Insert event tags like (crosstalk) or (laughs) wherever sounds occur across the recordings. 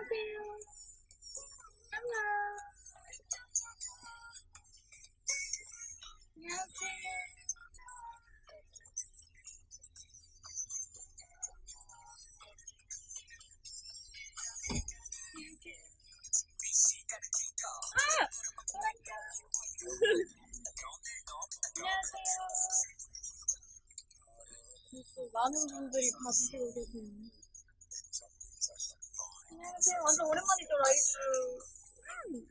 안녕하세요. 안녕. 안녕하세요. 아! 안녕하세요. 또 많은 분들이 봐주시고 계시네요. 안녕하세요. 완전 오랜만이죠, 라이브. 음.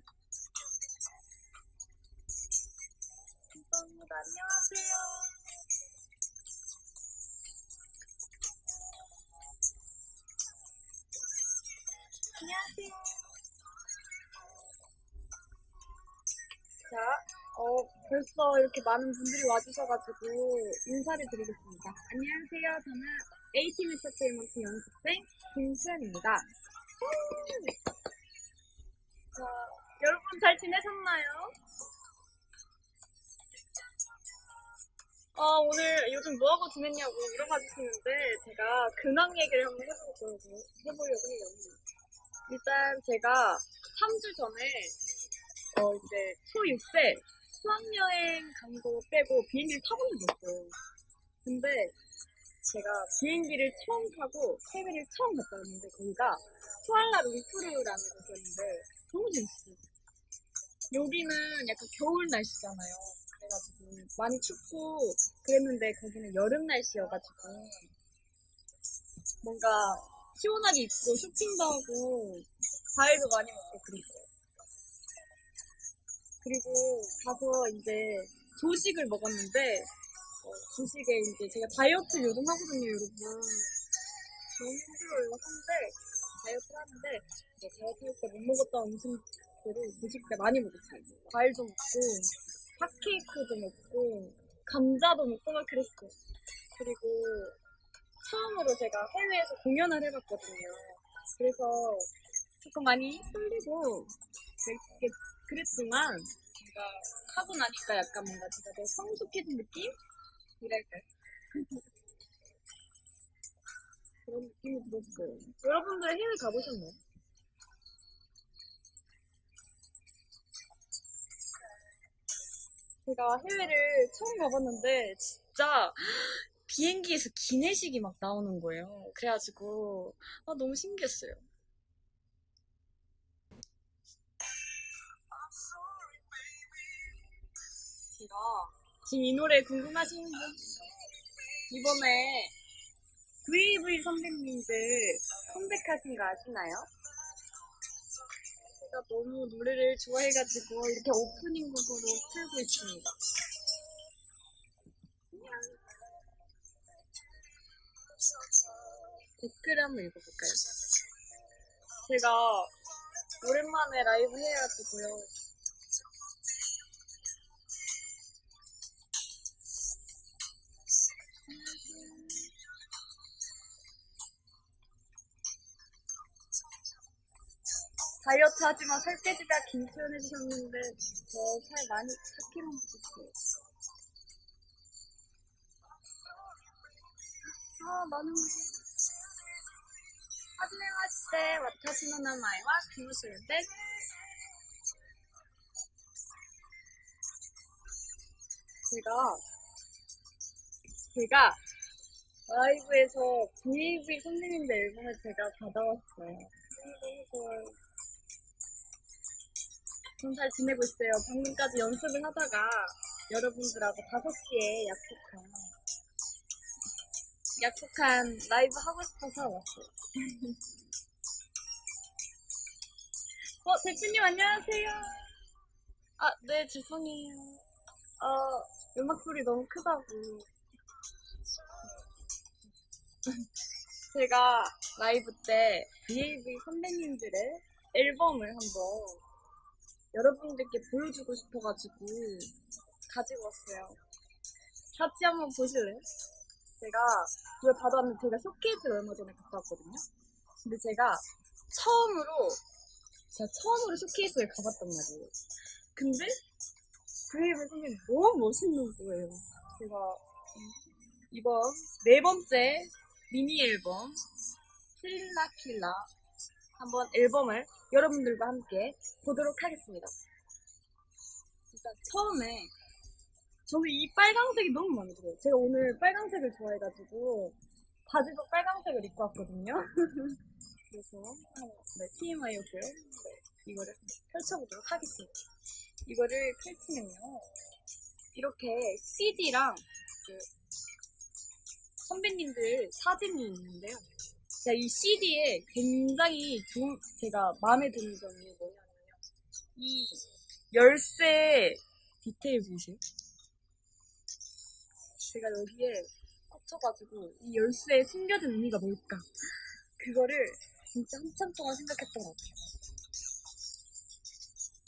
감사합니다. 안녕하세요. 안녕하세요. 자, 어, 벌써 이렇게 많은 분들이 와주셔가지고 인사를 드리겠습니다. 안녕하세요. 저는 A팀 엔터테인먼트 연습생 김수현입니다. 자, 여러분 잘 지내셨나요? 어, 오늘 요즘 뭐하고 지냈냐고 물어봐 주시는데 제가 근황 얘기를 한번 해보려고, 해보려고 해요. 일단 제가 3주 전에 어, 이제 초6 때 수학여행 간 거 빼고 비행기를 적이 없어요. 근데 제가 비행기를 처음 타고 해외를 처음 갔다 왔는데 거기가 쿠알라 룸푸르라는 곳이었는데 너무 재밌었어요. 여기는 약간 겨울 날씨잖아요. 그래가지고 많이 춥고 그랬는데 거기는 여름 날씨여가지고 뭔가 시원하게 입고 쇼핑도 하고 과일도 많이 먹고 그랬어요. 그리고 가서 이제 조식을 먹었는데 어, 조식에 이제 제가 다이어트 요즘 하거든요, 여러분. 너무 힘들어요. 한데 다이어트를 하는데 이제 다이어트 할 때 못 먹었던 음식들을 조식 때 많이 먹었어요. 과일도 먹고 핫케이크도 먹고 감자도 먹고 막 그랬어요. 그리고 처음으로 제가 해외에서 공연을 해봤거든요. 그래서 조금 많이 떨리고 그랬, 그랬지만 제가 하고 나니까 약간 뭔가 제가 더 성숙해진 느낌? 이랄까요? 그런 느낌이 들었어요. 여러분들 해외 가보셨나요? 제가 해외를 처음 가봤는데 진짜 비행기에서 기내식이 막 나오는 거예요. 그래가지고 아, 너무 신기했어요. 제가 지금 이 노래 궁금하신 분 이번에 VV 선배님들 컴백하신 거 아시나요? 제가 너무 노래를 좋아해가지고 이렇게 오프닝 곡으로 틀고 있습니다. 댓글 한번 읽어볼까요? 제가 오랜만에 라이브 해가지고요. 다이어트 하지만 살 빼지다 김수현 해주셨는데 저 살 많이 4kg 먹었어요. 아 많은 하지메 마시테 와타시노 나마이와 김수현です 제가 제가 라이브에서 VAV 선생님들 앨범을 제가 받아왔어요. 너무 좋아요. 전잘 지내고 있어요. 방금까지 연습을 하다가 여러분들하고 5시에 약속한 약속한 라이브 하고 싶어서 왔어요. (laughs) 어, 대표님 안녕하세요. 아, 네, 죄송해요. 어, 음악 소리 너무 크다고. (laughs) 제가 라이브 때 BAV 선배님들의 앨범을 한번 여러분들께 보여주고 싶어가지고 가지고 왔어요. 같이 한번 보실래요? 제가 그걸 받아왔는데 제가 쇼케이스를 얼마 전에 갔다 왔거든요. 근데 제가 처음으로 제가 처음으로 쇼케이스를 가봤단 말이에요. 근데 그이브 선생님 너무 멋있는 거예요. 제가 이번 네 번째 미니 앨범 킬라 킬라 한번 앨범을 여러분들과 함께 보도록 하겠습니다. 일단 처음에 저는 이 빨강색이 너무 마음에 들어요. 제가 오늘 빨강색을 좋아해가지고 바지도 빨강색을 입고 왔거든요. (laughs) 그래서 네, TMI였고요. 네, 이거를 펼쳐보도록 하겠습니다. 이거를 펼치면요. 이렇게 CD랑 그 선배님들 사진이 있는데요. 제가 이 CD에 굉장히 좋은, 제가 마음에 드는 점이 뭐냐면요. 이 열쇠 디테일 보이세요? 제가 여기에 꽂혀가지고 이 열쇠에 숨겨진 의미가 뭘까? 그거를 진짜 한참 동안 생각했던 것 같아요.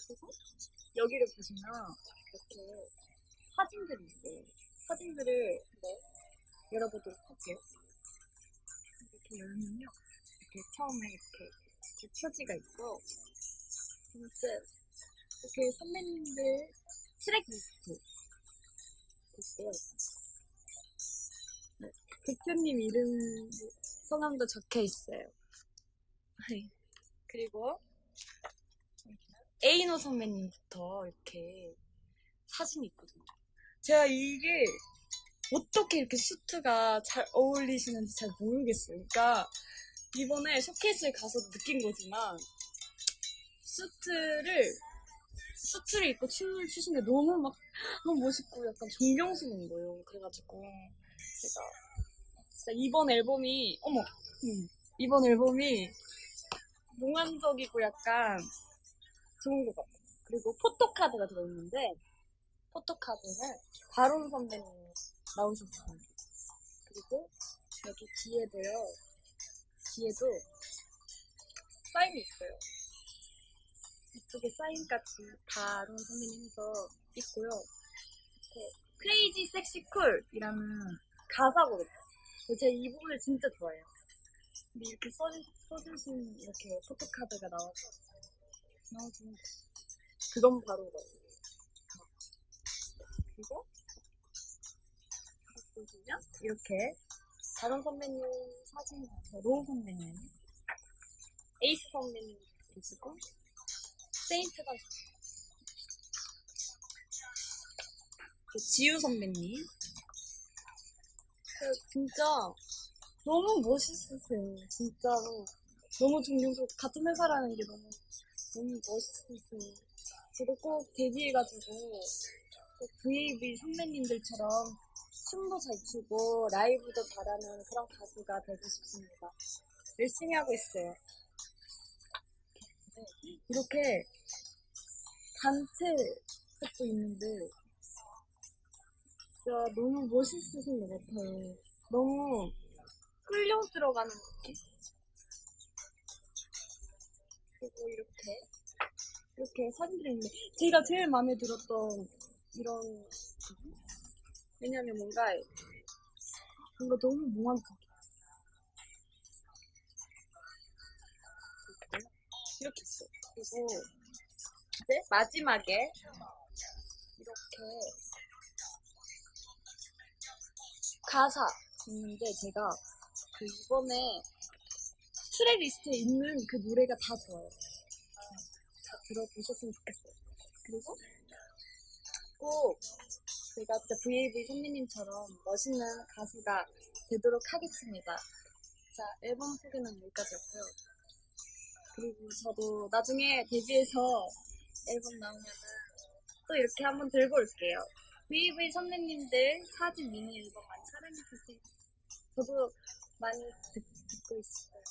그리고 여기를 보시면 이렇게 사진들이 있어요. 사진들을 네, 열어보도록 할게요. 열면요. 이렇게 처음에 이렇게, 이렇게 표지가 있고, 이렇게 선배님들 트랙 리스트 있고요. 네, 대표님 이름, 성함도 적혀 있어요. 네. 그리고, 에이노 선배님부터 이렇게 사진이 있거든요. 제가 이게 어떻게 이렇게 수트가 잘 어울리시는지 잘 모르겠어요. 그러니까 이번에 쇼케이스를 가서 느낀 거지만 수트를 수트를 입고 춤을 추시는데 너무 막 너무 멋있고 약간 존경스러운 거예요. 그래가지고 제가 진짜 이번 앨범이 어머 음, 이번 앨범이 몽환적이고 약간 좋은 것 같아요. 그리고 포토카드가 들어있는데 포토카드는 바론 선배님 나오셨어요. 그리고 여기 뒤에도요. 뒤에도 사인이 있어요. 이쪽에 사인까지 바론 선배님 해서 있고요. 이렇게 크레이지 섹시 쿨이라는 가사거든요. 제가 이 부분을 진짜 좋아해요. 근데 이렇게 써주, 써주신 이렇게 포토카드가 나와서 같아요. 그건 바로 이거예요. 그리고 보시면 이렇게 다른 선배님 사진. 로우 선배님, 에이스 선배님 계시고 세인트반 그 지우 선배님 그 진짜 너무 멋있으세요. 진짜로 너무 존경스럽고 같은 회사라는 게 너무 너무 멋있으세요. 저도 꼭 데뷔해가지고 꼭 VAV 선배님들처럼 춤도 잘 추고 라이브도 잘하는 그런 가수가 되고 싶습니다. 열심히 하고 있어요. 네, 이렇게 단체 것도 있는데 진짜 너무 멋있으신 것 같아요. 너무 끌려 들어가는 느낌? 그리고 이렇게 이렇게 사진들이 있는데 제가 제일 마음에 들었던 이런? 왜냐면 뭔가 뭔가 너무 몽환적 이렇게 있어요. 그리고 이제 마지막에 이렇게 가사 있는데 제가 그 이번에 트랙 리스트에 있는 그 노래가 다 좋아요. 다 들어보셨으면 좋겠어요. 그리고 꼭 제가 진짜 VAV 선배님처럼 멋있는 가수가 되도록 하겠습니다. 자, 앨범 소개는 여기까지였고요. 그리고 저도 나중에 데뷔해서 앨범 나오면은 또 이렇게 한번 들고 올게요. VAV 선배님들 사진 미니 앨범 많이 사랑해주세요. 저도 많이 듣, 듣고 있어요.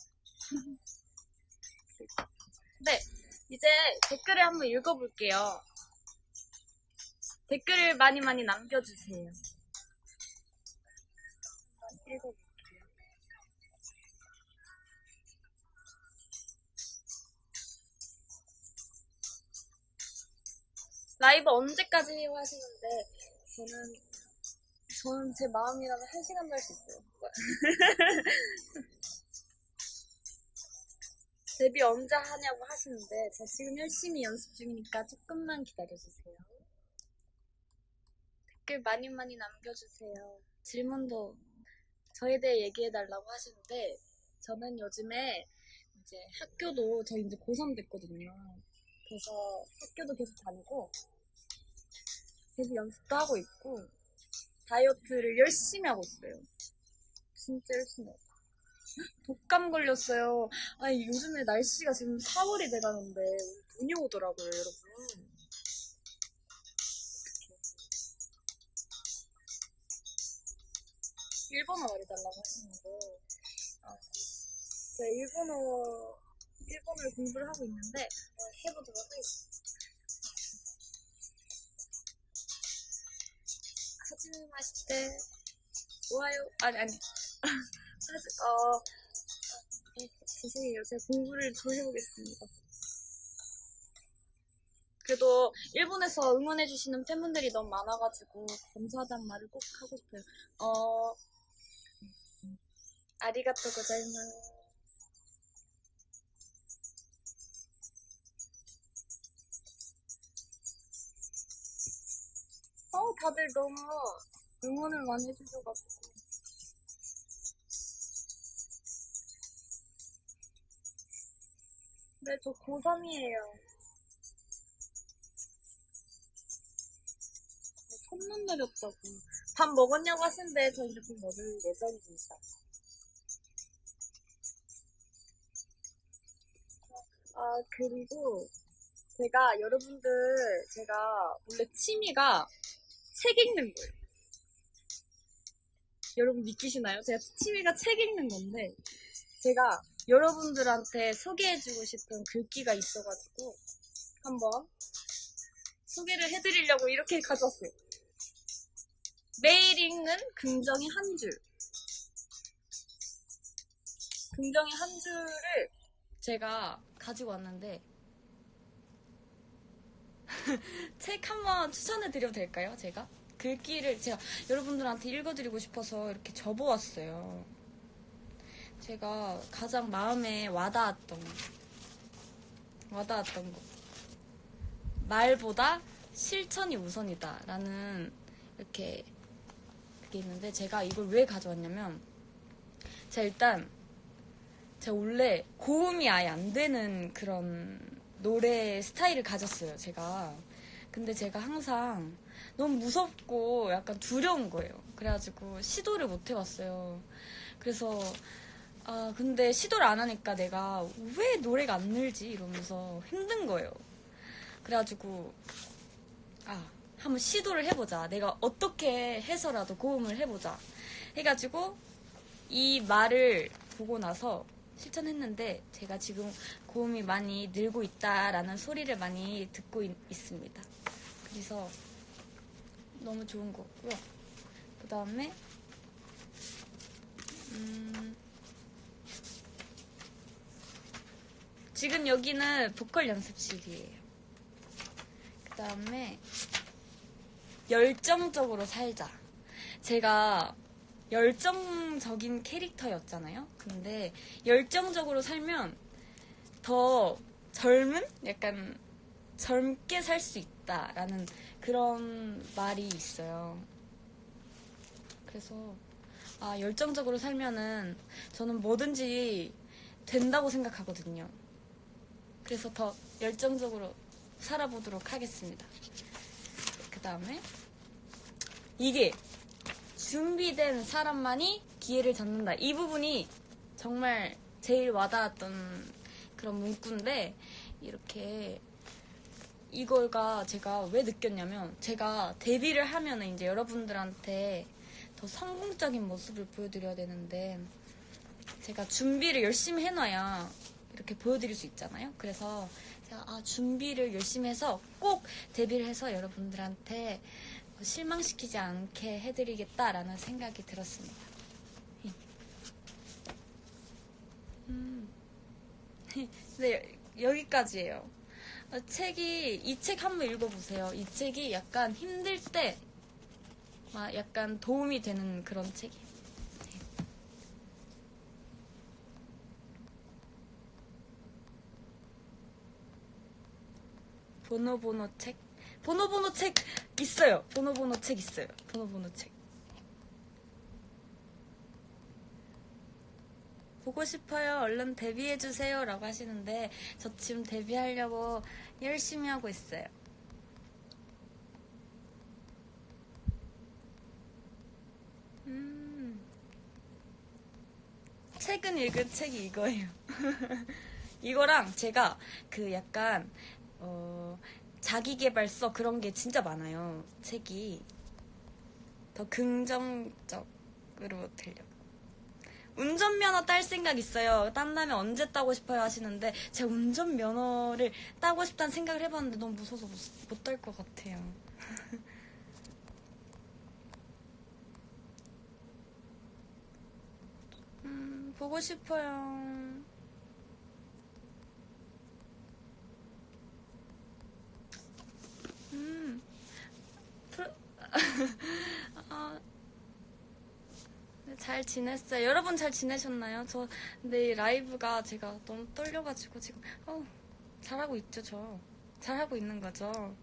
(laughs) 네, 이제 댓글을 한번 읽어볼게요. 댓글을 많이 많이 남겨주세요. 읽어볼게요. 라이브 언제까지 해요 하시는데 저는 저는 제 마음이라면 한 시간도 할 수 있어요. (laughs) 데뷔 언제 하냐고 하시는데 저 지금 열심히 연습 중이니까 조금만 기다려주세요. 댓글 많이 많이 남겨주세요. 질문도 저에 대해 얘기해달라고 하시는데 저는 요즘에 이제 학교도 저 이제 고3 됐거든요. 그래서 학교도 계속 다니고 계속 연습도 하고 있고 다이어트를 열심히 하고 있어요. 진짜 열심히 하고. 독감 걸렸어요. 아니 요즘에 날씨가 지금 4월이 돼가는데 눈이 오더라고요, 여러분. 일본어 말해달라고 하시는데 어, 제가 일본어 일본어를 공부를 하고 있는데 어, 해보도록 하겠습니다. 하지마 마시테 좋아요 아니 아니 (laughs) 어 네, 죄송해요 제가 공부를 더 해보겠습니다. 그래도 일본에서 응원해주시는 팬분들이 너무 많아가지고 감사하다는 말을 꼭 하고 싶어요. 어, 아리가또 고자이마스. 어, 다들 너무 응원을 많이 해주셔가지고. 네, 저 고3이에요. 손눈 내렸다고. 밥 먹었냐고 하시는데, 저 이제 좀 먹을 예정입니다. 그리고 제가 여러분들, 제가 원래 취미가 책 읽는 거예요. 여러분 믿기시나요? 제가 취미가 책 읽는 건데, 제가 여러분들한테 소개해주고 싶은 글귀가 있어가지고, 한번 소개를 해드리려고 이렇게 가져왔어요. 매일 읽는 긍정의 한 줄. 긍정의 한 줄을 제가 가지고 왔는데, (laughs) 책 한번 추천해 드려도 될까요? 제가? 글귀를 제가 여러분들한테 읽어드리고 싶어서 이렇게 접어왔어요. 제가 가장 마음에 와닿았던 거. 와닿았던 거. 말보다 실천이 우선이다. 라는 이렇게 그게 있는데 제가 이걸 왜 가져왔냐면 제가 일단 제가 원래 고음이 아예 안 되는 그런 노래 스타일을 가졌어요, 제가. 근데 제가 항상 너무 무섭고 약간 두려운 거예요. 그래가지고 시도를 못 해봤어요. 그래서, 아, 근데 시도를 안 하니까 내가 왜 노래가 안 늘지? 이러면서 힘든 거예요. 그래가지고, 아, 한번 시도를 해보자. 내가 어떻게 해서라도 고음을 해보자. 해가지고, 이 말을 보고 나서 실천했는데 제가 지금 고음이 많이 늘고 있다라는 소리를 많이 듣고 있, 있습니다. 그래서 너무 좋은 것 같고요. 그 다음에 음, 지금 여기는 보컬 연습실이에요. 그 다음에 열정적으로 살자. 제가 열정적인 캐릭터였잖아요. 근데 열정적으로 살면 더 젊은? 약간 젊게 살 수 있다라는 그런 말이 있어요. 그래서 아, 열정적으로 살면은 저는 뭐든지 된다고 생각하거든요. 그래서 더 열정적으로 살아보도록 하겠습니다. 그 다음에 이게 준비된 사람만이 기회를 잡는다. 이 부분이 정말 제일 와닿았던 그런 문구인데 이렇게 이걸가 제가 왜 느꼈냐면 제가 데뷔를 하면 이제 여러분들한테 더 성공적인 모습을 보여드려야 되는데 제가 준비를 열심히 해놔야 이렇게 보여드릴 수 있잖아요. 그래서 제가 아, 준비를 열심히 해서 꼭 데뷔를 해서 여러분들한테 실망시키지 않게 해드리겠다라는 생각이 들었습니다. 음. (laughs) 네, 여기까지예요. 어, 책이 이 책 한번 읽어보세요. 이 책이 약간 힘들 때 막 약간 도움이 되는 그런 책이에요. 네. 보노보노 책? 보노보노 책 있어요. 보노보노 책 있어요. 보노보노 책. 보고 싶어요. 얼른 데뷔해주세요. 라고 하시는데, 저 지금 데뷔하려고 열심히 하고 있어요. 음. 최근 읽은 책이 이거예요. (laughs) 이거랑 제가 그 약간, 어, 자기개발서 그런 게 진짜 많아요. 책이. 더 긍정적으로 되려고. 운전면허 딸 생각 있어요. 딴다면 언제 따고 싶어요 하시는데 제가 운전면허를 따고 싶다는 생각을 해봤는데 너무 무서워서 못 딸 것 같아요. (laughs) 음, 보고 싶어요. 음, 아, (laughs) 네, 잘 지냈어요. 여러분 잘 지내셨나요? 저이 라이브가 제가 너무 떨려가지고 지금 어 잘하고 있죠 저 잘하고 있는 거죠.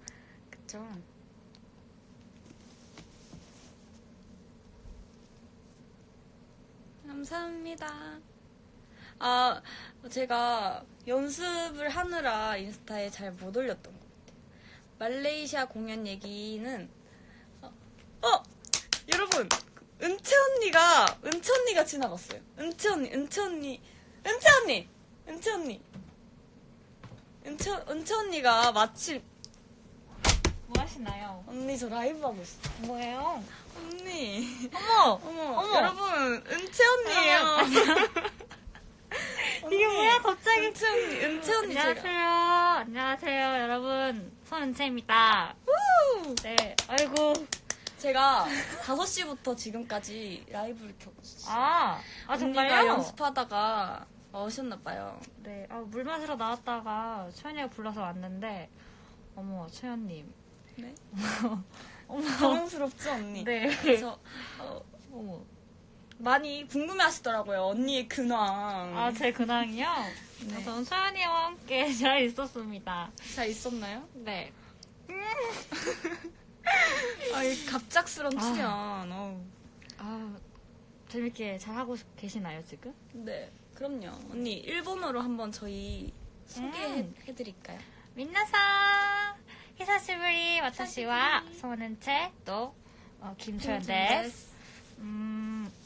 그쵸? 감사합니다. 아 제가 연습을 하느라 인스타에 잘 못 올렸던. 말레이시아 공연 얘기는 어, 어! 여러분 은채 언니가 은채 언니가 지나갔어요. 은채 언니, 은채 언니, 은채 언니, 은채 언니, 은채 은채 언니가 마침 뭐 하시나요? 언니 저 라이브 하고 있어. 뭐예요? 언니, 어머! 어머, 어머. 여러분 은채 언니예요. (laughs) 이게 뭐야, 갑자기. 은채 언니, 은채 언니 안녕하세요. 안녕하세요, 여러분. 손은채입니다. 우! 네, 아이고. 제가 5시부터 지금까지 라이브를 켜고 있어요. 아, 아, 정말요? 연습하다가 오셨나봐요. 네, 아, 물 마시러 나왔다가 초연이가 불러서 왔는데, 어머, 초연님. 네? (laughs) 어머. 당황스럽죠, 언니? 네. 그래서 어, 어머. 많이 궁금해하시더라고요. 언니의 근황. 아, 제 근황이요? 네. 저는 초연이와 함께 (laughs) 잘 있었습니다. 잘 있었나요? 네. (laughs) 아, 이 갑작스런 아. 출연. 어우. 아, 재밌게 잘 하고 계시나요, 지금? 네, 그럼요. 언니 일본어로 한번 저희 소개해드릴까요? 민나상 히사시부리 와타시와 히사시부리. 소는채 또 어, 김초연 데스. 음,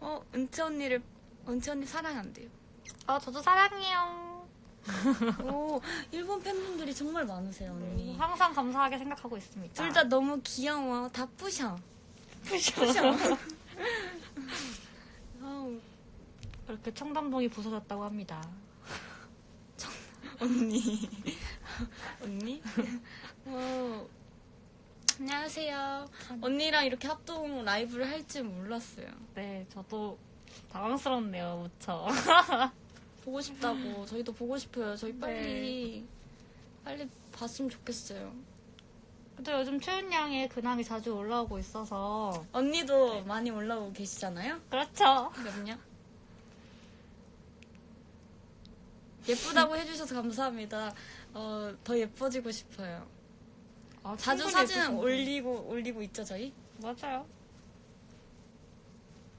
어, 은채 언니를, 은채 언니 사랑한대요. 어, 저도 사랑해요. (laughs) 오, 일본 팬분들이 정말 많으세요, 언니. 항상 감사하게 생각하고 있습니다. 둘 다 너무 귀여워. 다 뿌셔. 푸셔. (laughs) 아우, 이렇게 청담동이 부서졌다고 합니다. 언니. (laughs) 언니? 어, 안녕하세요. 언니랑 이렇게 합동 라이브를 할 줄 몰랐어요. 네, 저도 당황스럽네요, 무척. (laughs) 보고 싶다고. 저희도 보고 싶어요. 저희 빨리, 빨리 봤으면 좋겠어요. 또 요즘 추운 양의 근황이 자주 올라오고 있어서. 언니도 많이 올라오고 계시잖아요? 그렇죠. 그럼요. 예쁘다고 해주셔서 감사합니다. 어, 더 예뻐지고 싶어요. 아, 자주 사진 예쁘신데. 올리고, 올리고 있죠, 저희? 맞아요.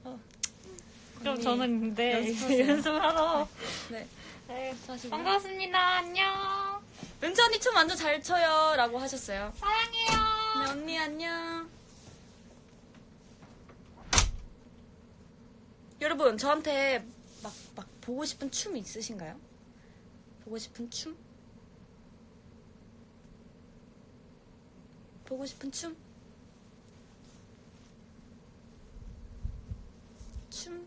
어. 그럼 저는 근데 연습하세요. (laughs) 연습을 하러. 네. 네. 사실. 반갑습니다. 안녕. 은채 언니 춤 완전 잘 춰요. 라고 하셨어요. 사랑해요. 네, 언니 안녕. 여러분, 저한테 막, 막 보고 싶은 춤 있으신가요? 보고 싶은 춤? 보고 싶은 춤? 춤?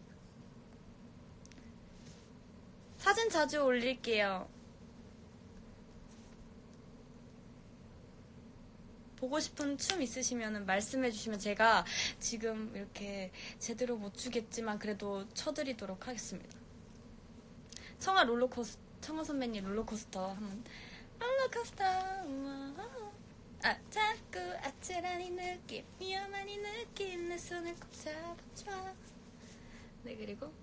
사진 자주 올릴게요. 보고 싶은 춤 있으시면 말씀해 주시면 제가 지금 이렇게 제대로 못 추겠지만 그래도 쳐드리도록 하겠습니다. 청아 롤러코스 청아 선배님 롤러코스터 한번 롤러코스터 우와. 아 자꾸 아찔한 이 느낌 위험한 이 느낌 내 손을 꼭 잡아줘. 네 그리고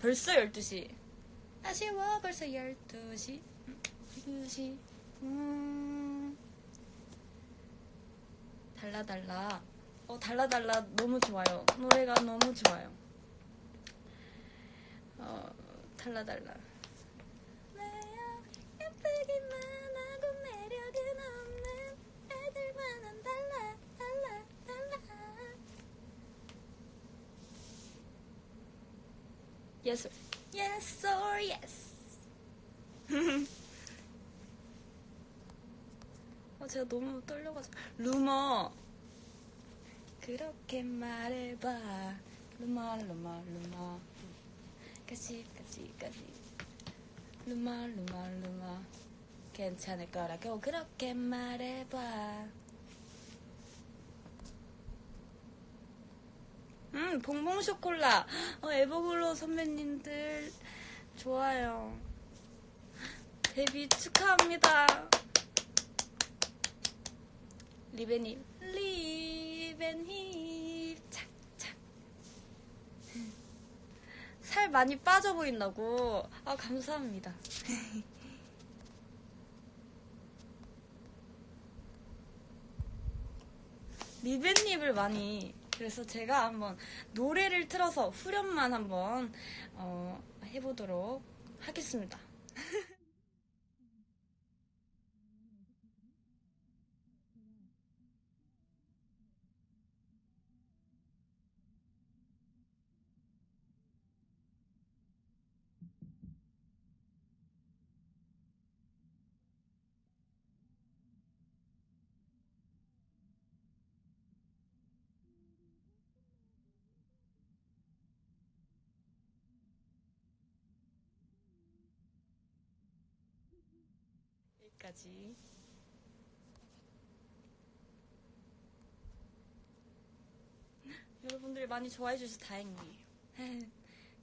벌써 12시. 아쉬워 벌써 12시. 12시. 음. 달라달라. 어 달라달라. 너무 좋아요. 노래가 너무 좋아요. 어 달라달라 나야 예쁘기만 하고 매력은 없는 애들만은 달라 달라 달라 Yes Yes or yes. (laughs) 어, 제가 너무 떨려가지고. 루머. 그렇게 말해봐. 루머 루머 루머. 까지 까지 까지. 루머 루머 루머. 괜찮을 거라고 그렇게 말해봐 음 bon bon chocolat. 어, 에버글로우 선배님들 좋아요. 데뷔 축하합니다. 리베님. 리벤힙 착착. 살 많이 빠져 보인다고. 아 감사합니다. (laughs) 리벤립을 많이 그래서 제가 한번 노래를 틀어서 후렴만 한번 어, 해보도록 하겠습니다 (laughs) 여기까지. (laughs) 여러분들이 많이 좋아해 주셔서 다행이에요. (laughs)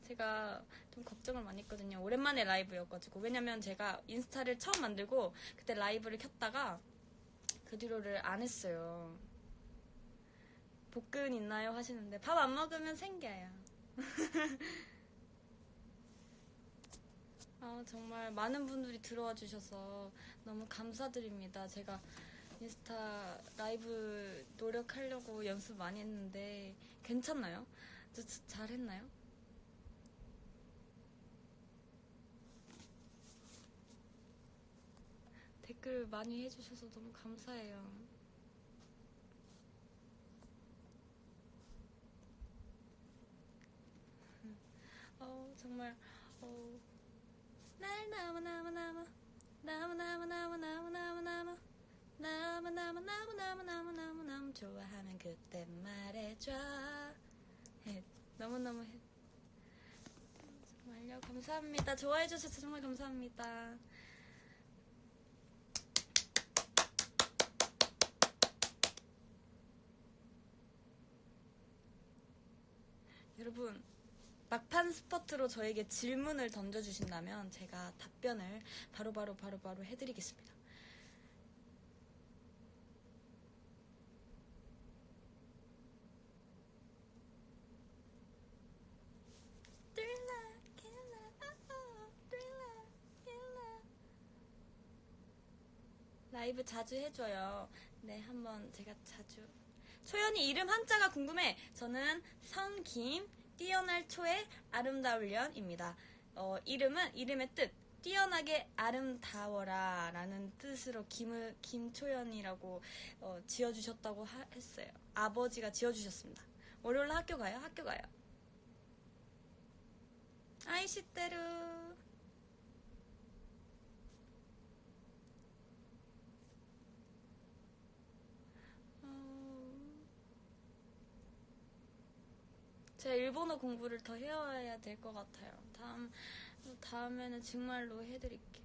제가 좀 걱정을 많이 했거든요. 오랜만에 라이브였가지고. 왜냐면 제가 인스타를 처음 만들고 그때 라이브를 켰다가 그 뒤로를 안 했어요. 복근 있나요? 하시는데 밥 안 먹으면 생겨요 (laughs) 아, 정말 많은 분들이 들어와 주셔서 너무 감사드립니다. 제가 인스타 라이브 노력하려고 연습 많이 했는데 괜찮나요? 저, 저 잘했나요? 댓글 많이 해주셔서 너무 감사해요. 어, 정말, 어, 날 나무나무나무 나무 나무나무나무나무나무 나무 나무나무나무나무나무 나무 좋아하면 그때 말해줘 너무너무 정말요 감사합니다 좋아해 주셔서 정말 감사합니다 여러분 막판 스퍼트로 저에게 질문을 던져주신다면 제가 답변을 바로바로 바로바로 해드리겠습니다. Oh, thriller, killer. 라이브 자주 해줘요. 네, 한번 제가 자주. 초연이 이름 한자가 궁금해. 저는 성김, 뛰어날 초의 아름다울련입니다. 어, 이름은 이름의 뜻 뛰어나게 아름다워라 라는 뜻으로 김을, 김초연이라고 어, 지어주셨다고 하- 했어요. 아버지가 지어주셨습니다. 월요일 학교 가요? 학교 가요. 아이시대루 어... 제가 일본어 공부를 더 해야 될 것 같아요. 다음, 다음에는 정말로 해드릴게요.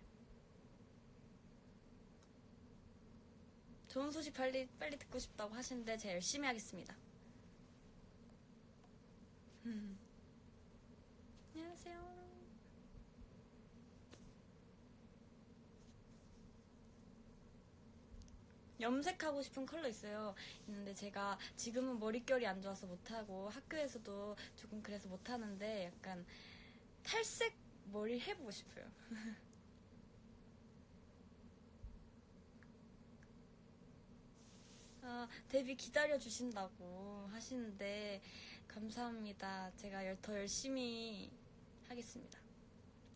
좋은 소식 빨리, 빨리 듣고 싶다고 하시는데 제가 열심히 하겠습니다. 음. (laughs) 안녕하세요. 염색하고 싶은 컬러 있어요. 있는데 제가 지금은 머릿결이 안 좋아서 못하고 학교에서도 조금 그래서 못하는데 약간 탈색 머리 해보고 싶어요. (laughs) 아, 데뷔 기다려주신다고 하시는데, 감사합니다. 제가 열- 더 열심히 하겠습니다.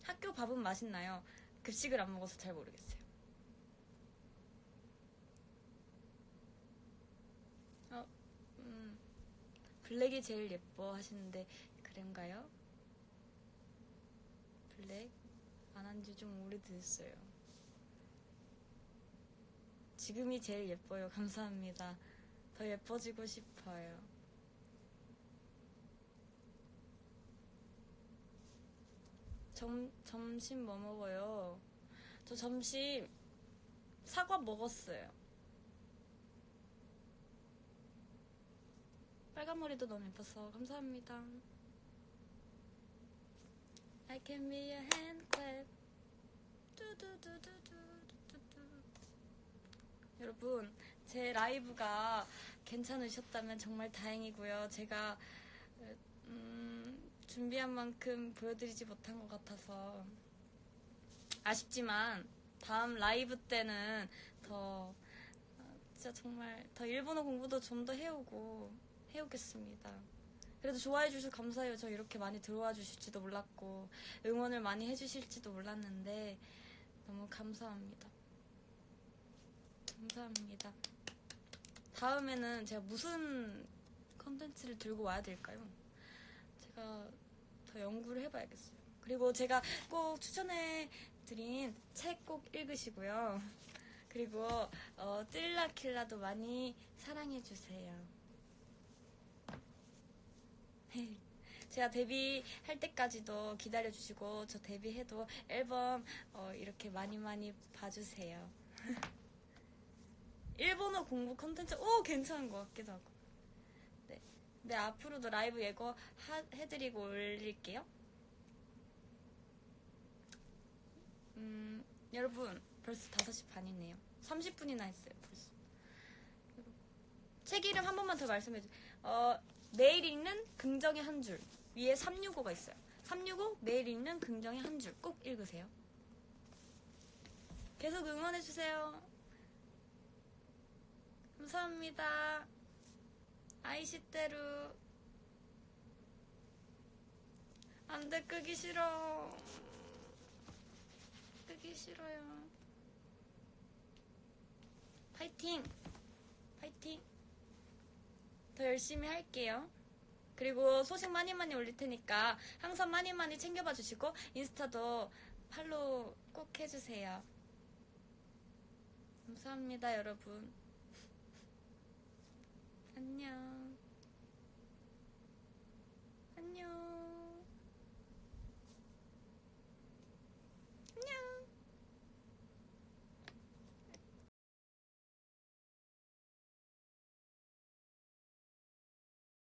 학교 밥은 맛있나요? 급식을 안 먹어서 잘 모르겠어요. 어, 음, 블랙이 제일 예뻐 하시는데, 그런가요? 블랙? 안 한 지 좀 오래됐어요. 지금이 제일 예뻐요. (laughs) 감사합니다. 더 예뻐지고 싶어요. 점, 점심 뭐 먹어요? 저 점심 사과 먹었어요. 빨간 머리도 너무 예뻐서 감사합니다. I can be a hand clap. 여러분, 제 라이브가 괜찮으셨다면 정말 다행이고요. 제가 음, 준비한 만큼 보여드리지 못한 것 같아서 아쉽지만 다음 라이브 때는 더 어, 진짜 정말 더 일본어 공부도 좀 더 해오고 해오겠습니다. 그래도 좋아해 주셔서 감사해요. 저 이렇게 많이 들어와 주실지도 몰랐고 응원을 많이 해주실지도 몰랐는데 너무 감사합니다. 감사합니다. 다음에는 제가 무슨 컨텐츠를 들고 와야 될까요? 제가 더 연구를 해봐야겠어요. 그리고 제가 꼭 추천해 드린 책 꼭 읽으시고요. 그리고 어, 뜰라킬라도 많이 사랑해 주세요. (laughs) 제가 데뷔할 때까지도 기다려 주시고 저 데뷔해도 앨범 어, 이렇게 많이 많이 봐주세요. (laughs) 일본어 공부 컨텐츠 오 괜찮은 것 같기도 하고. 네, 네 앞으로도 라이브 예고 하- 해드리고 올릴게요. 음 여러분 벌써 5시 반이네요. 30분이나 했어요 벌써. 책 이름 한 번만 더 말씀해 주세요. 어, 매일 읽는 긍정의 한 줄. 위에 365가 있어요. 365 매일 읽는 긍정의 한 줄. 꼭 읽으세요. 계속 응원해 주세요. 감사합니다. 아이시테루. 안 돼, 끄기 싫어. 끄기 싫어요. 파이팅! 파이팅! 더 열심히 할게요. 그리고 소식 많이 많이 올릴 테니까 항상 많이 많이 챙겨봐 주시고 인스타도 팔로우 꼭 해주세요. 감사합니다, 여러분. 안녕. 안녕.